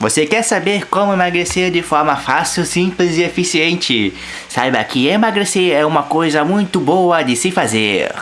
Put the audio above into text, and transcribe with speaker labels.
Speaker 1: Você quer saber como emagrecer de forma fácil, simples e eficiente? Saiba que emagrecer é uma coisa muito boa de se fazer.